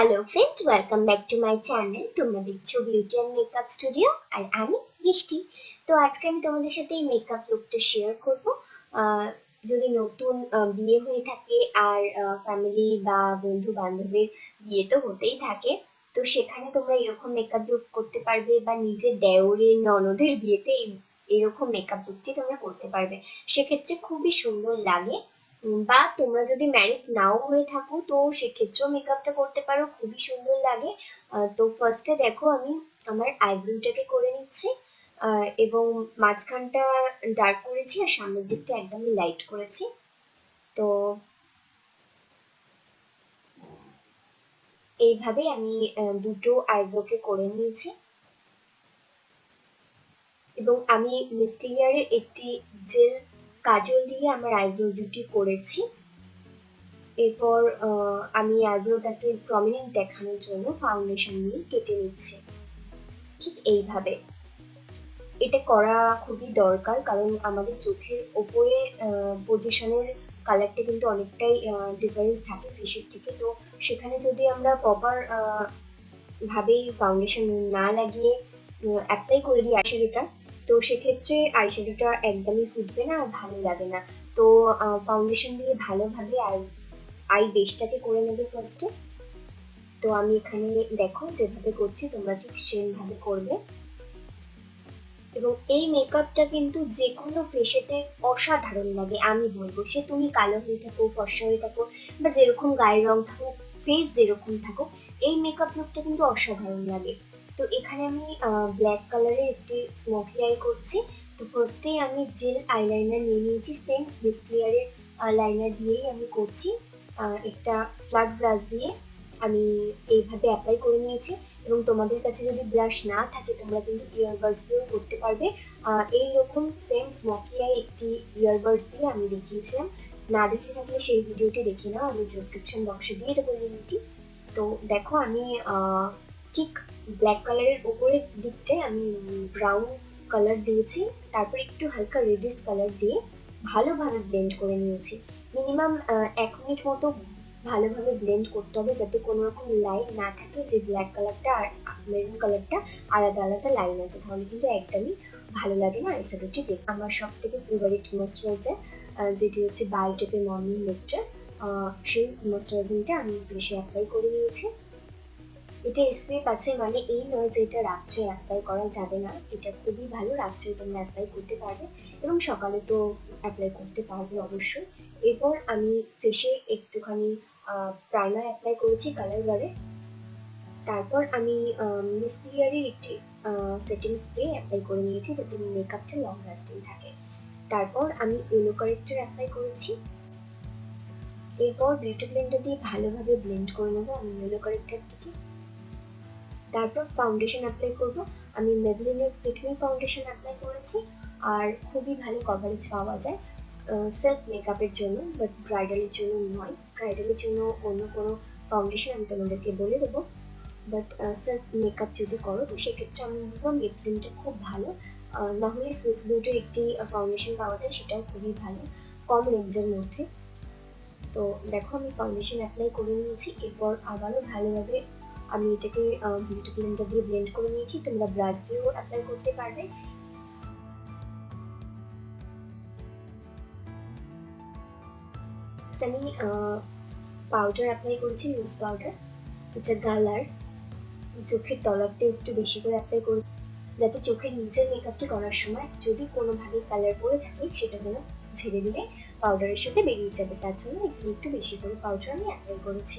Hello friend welcome back to my channel তোমরা দেখছ beauty and makeup studio আর আমি বৃষ্টি তো আজকে আমি তোমাদের সাথে এই মেকআপ লুকটা শেয়ার করব। যদি নতুন বিয়ে হয়ে থাকে আর ফ্যামিলি বা বন্ধু বান্ধবের বিয়ে তো হতেই থাকে, তো সেখানে তোমরা এরকম মেকআপ লুক করতে পারবে বা নিজের দেওরের, ননদের বিয়েতে এরকম মেকআপ লুকটি তোমরা করতে পারবে। সেক্ষেত্রে খুবই সুন্দর লাগে। বা তোমরা যদি ম্যারিড নাও হয়ে থাকো, তো সেক্ষেত্রেও মেকআপটা করতে পারো, খুবই সুন্দর লাগে। তো ফার্স্টে দেখো আমি আমার আইব্রোটাকে করে নিচ্ছি এবং মাঝখানটা ডার্ক করেছি আর সামনের দিকটা একদমই লাইট করেছি। তো এইভাবে আমি দুটো আইব্রোকে করে নিয়েছি। এবং আমি মিস্টিরিয়ারের একটি জেল কাজল দিয়ে আমার আইব্রো দুটি করেছি। এরপর আমি আইব্রোটাকে প্রমিনেন্ট দেখানোর জন্য ফাউন্ডেশন নিয়ে কেটে নিচ্ছি। ঠিক এইভাবে। এটা করা খুবই দরকার কারণ আমাদের চোখের ওপরে পজিশনের কালারটা কিন্তু অনেকটাই ডিফারেন্স থাকে ফেসের থেকে। তো সেখানে যদি আমরা প্রপার ভাবেই ফাউন্ডেশন না লাগিয়ে অ্যাপ্লাই করে দিই আইশ্যাডোটা তো সেক্ষেত্রে আই আইশ্যাডোটা একদমই ফুটবে না আর ভালো লাগে না। তো ফাউন্ডেশন দিয়ে ভালোভাবে আই আই বেসটাকে করে নেবে ফার্স্টে তো আমি এখানে দেখো যেভাবে করছি, তোমরা ঠিক সেমভাবে করবে। এবং এই মেকআপটা কিন্তু যে কোনো ফেসেতে অসাধারণ লাগে, আমি বলব। সে তুমি কালো হয়ে থাকো, ফর্সা হয়ে থাকো, বা যেরকম গায়ের রং থাকো ফেস যেরকম থাকো এই মেকআপ লুকটা কিন্তু অসাধারণ লাগে। তো এখানে আমি ব্ল্যাক কালারের একটি স্মোকি আই করছি। তো ফার্স্টেই আমি জেল আইলাইনার নিয়ে নিয়েছি সেম মিস্টলিয়ারের লাইনার দিয়েই আমি করছি। একটা ফ্ল্যাট ব্রাশ দিয়ে আমি এইভাবে অ্যাপ্লাই করে নিয়েছি। এবং তোমাদের কাছে যদি ব্রাশ না থাকে, তোমরা কিন্তু ইয়ারবাডস দিয়েও করতে পারবে। এইরকম সেম স্মোকি আই একটি ইয়ারবাডস দিয়ে আমি দেখিয়েছিলাম। না দেখে থাকলে সেই ভিডিওটি দেখে নাও, আমি ডিসক্রিপশন বক্সে দিয়ে দেবো লিঙ্কটি তো দেখো আমি ঠিক ব্ল্যাক কালারের উপরের দিকটায় আমি ব্রাউন কালার দিয়েছি। তারপর একটু হালকা রেডিশ কালার দিয়ে ভালোভাবে ব্লেন্ড করে নিয়েছি। মিনিমাম এক মিনিট মতো ভালোভাবে ব্লেন্ড করতে হবে যাতে কোনো রকম লাইন না থাকে যে ব্ল্যাক কালারটা আর মেরুন কালারটা আলাদা আলাদা লাইন আছে। তাহলে কিন্তু একদমই ভালো লাগে না আইশ্যাডোটি দেখতে। আমার সব থেকে ফেভারিট ময়শ্চারাইজার যেটি হচ্ছে বায়োটেকের মর্নিং নেকটার সেই ময়শ্চারাইজিংটা আমি বেশি অ্যাপ্লাই করে নিয়েছি। এটা এসপিএফ আছে মানে এই নয় যে এটা রাত্রে অ্যাপ্লাই করা যাবে না। এটা খুবই ভালো রাত্রে তোমরা অ্যাপ্লাই করতে পারবে এবং সকালে তো অ্যাপ্লাই করতে পারবে অবশ্যই। এরপর আমি ফেসে একটুখানি প্রাইমার অ্যাপ্লাই করেছি কালার বারে তারপর আমি মিস্টিয়ারের একটি সেটিং স্প্রে অ্যাপ্লাই করে নিয়েছি যাতে মেকআপটা লং লাস্টিং থাকে। তারপর আমি ইয়েলো কারেক্টার অ্যাপ্লাই করেছি। এরপর বিউটি ব্লেন্ডার দিয়ে ভালোভাবে ব্লেন্ড করে নেব আমি ইয়েলো কারেক্টারটিকে তারপর ফাউন্ডেশন অ্যাপ্লাই করব। আমি মেবলিনের ফিটমি ফাউন্ডেশন অ্যাপ্লাই করেছি আর খুবই ভালো কভারেজ পাওয়া যায় সেলফ মেকআপের জন্য বাট ব্রাইডালের জন্য নয়। ব্রাইডালের জন্য অন্য কোনো ফাউন্ডেশন আমি তোমাদেরকে বলে দেবো। বাট সেলফ মেকআপ যদি করো তো সেক্ষেত্রে আমি বলব মেবলিনটা খুব ভালো। আহ, না হলে সুইস বিউটির একটি ফাউন্ডেশন পাওয়া যায় সেটাও খুবই ভালো কম রেঞ্জের মধ্যে। তো দেখো আমি ফাউন্ডেশন অ্যাপ্লাই করে নিয়েছি এরপর আবারও ভালোভাবে আমি এটাকে বিউটি ব্লেন্ডার দিয়ে ব্লেন্ড করে নিয়েছি। তোমরা ব্রাশ দিয়েও অ্যাপ্লাই করতে পারবে। আমি পাউডার অ্যাপ্লাই করেছি লুজ পাউডার এটা গালার। চোখের তলাতে একটু বেশি করে অ্যাপ্লাই করি যাতে চোখের নিচের মেকআপটি করার সময় যদি কোনোভাবে কালার পরে থাকে, সেটা যেন ছেড়ে দিলে পাউডারের সাথে বেরিয়ে যাবে। তার জন্য একটু বেশি করে পাউডার আমি অ্যাপ্লাই করেছি।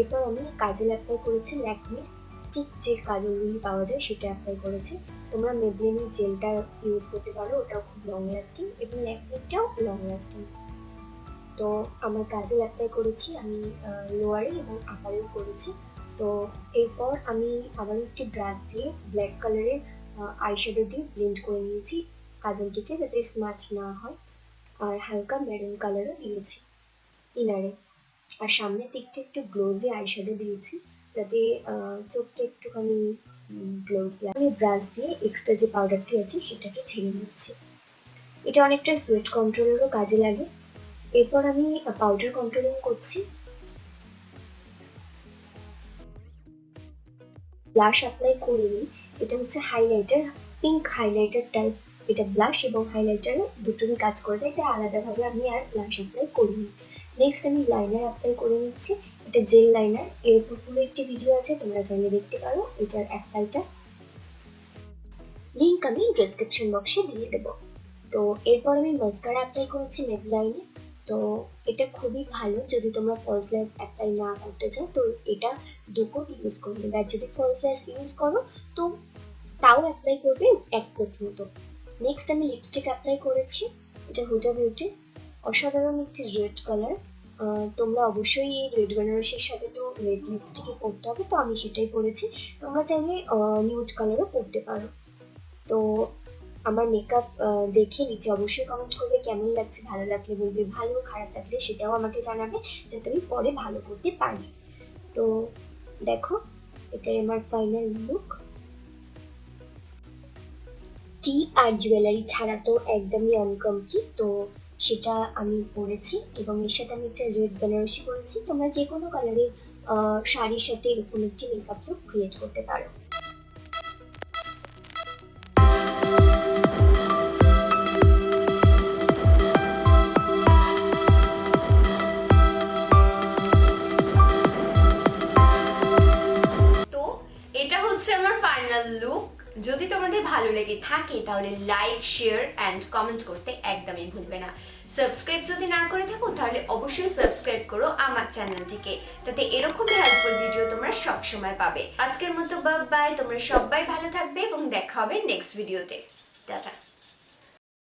এরপর আমি কাজল অ্যাপ্লাই করেছি ল্যাকমির স্টিক যে কাজলগুলি পাওয়া যায় সেটা অ্যাপ্লাই করেছি। তোমরা মেবলিনের জেলটা ইউজ করতে পারো, ওটাও খুব লং লাস্টিং এবং ল্যাকমিটাও লং লাস্টিং তো আমার কাজল অ্যাপ্লাই করেছি, আমি লোয়ারে এবং আপারেও করেছি। তো এরপর আমি আবার একটি ব্রাশ দিয়ে ব্ল্যাক কালারের আই আইশ্যাডো দিয়ে ব্লেন্ড করে নিয়েছি কাজলটিকে যাতে স্মাচ না হয়। আর হালকা মেরুন কালারও দিয়েছি। ইনারে আর সামনের দিকটা একটু গ্লোজি আইশ্যাডো দিয়েছি যাতে চোখটা একটুখানি গ্লোজ লাগে আমি ব্রাশ দিয়ে এক্সট্রা যে পাউডারটি আছে সেটাকে ছেড়ে নিচ্ছি এটা অনেকটা সুয়েট কন্ট্রোলেরও কাজে লাগে। এরপর আমি পাউডার কন্ট্রোলিং করছি। ব্লাশ অ্যাপ্লাই করে নিই। এটা হচ্ছে হাইলাইটার পিঙ্ক হাইলাইটার টাইপ এটা ব্লাশ এবং হাইলাইটার দুটোরই কাজ করে যায় এটা আলাদাভাবে আমি আর ব্লাশ অ্যাপ্লাই করিনি। নেক্সট আমি লাইনার অ্যাপ্লাই করে নিচ্ছি। এটা জেল লাইনার এর উপর পুরো একটি ভিডিও আছে, তোমরা চাইলে দেখতে পারো। এটার অ্যাপ্লাইটা লিঙ্ক আমি ডেসক্রিপশন বক্সে দিয়ে দেবো। তো এরপর আমি মাস্কারা অ্যাপ্লাই করেছি মেবলাইনে তো এটা খুবই ভালো। যদি তোমরা ফলস ল্যাস অ্যাপ্লাই না করতে চাও, তো এটা দু কোট ইউজ করবে। আর যদি ফলস ল্যাস ইউজ করো, তো তাও অ্যাপ্লাই করবে এক কোট মতো। নেক্সট আমি লিপস্টিক অ্যাপ্লাই করেছি। এটা হুডা বিউটি অসাধারণ একটি রেড কালার তোমরা অবশ্যই রেড বেনারসির সাথে তো রেড লিপস্টিকই পরতে হবে, তো আমি সেটাই পরেছি তোমরা চাইলে নিউড কালারও পরতে পারো। তো আমার মেকআপ দেখে নিচে অবশ্যই কমেন্ট করবে, কেমন লাগছে, ভালো লাগলে বলবে, ভালো, খারাপ লাগলে সেটাও আমাকে জানাবে, যাতে আমি পরে ভালো করতে পারি। তো দেখো, এটাই আমার ফাইনাল লুক টি আর জুয়েলারি ছাড়া তো একদমই অনকমপ্লিট তো সেটা আমি পরেছি এবং এর সাথে আমি একটা রেড বেনারসি পরেছি। তোমরা যে কোনো কালারের শাড়ির সাথে এরকম একটি মেকআপ লুক ক্রিয়েট করতে পারো। যদি তোমাদের ভালো লেগে থাকে, তাহলে লাইক শেয়ার অ্যান্ড কমেন্ট করতে একদমই ভুলবে না। সাবস্ক্রাইব যদি না করে থাকো, তাহলে অবশ্যই সাবস্ক্রাইব করো আমার চ্যানেলটিকে। তাতে এরকমই হেল্পফুল ভিডিও তোমরা সব সময় পাবে। আজকের মতো বাই তোমরা সবাই ভালো থাকবে এবং দেখা হবে নেক্সট ভিডিওতে টাটা।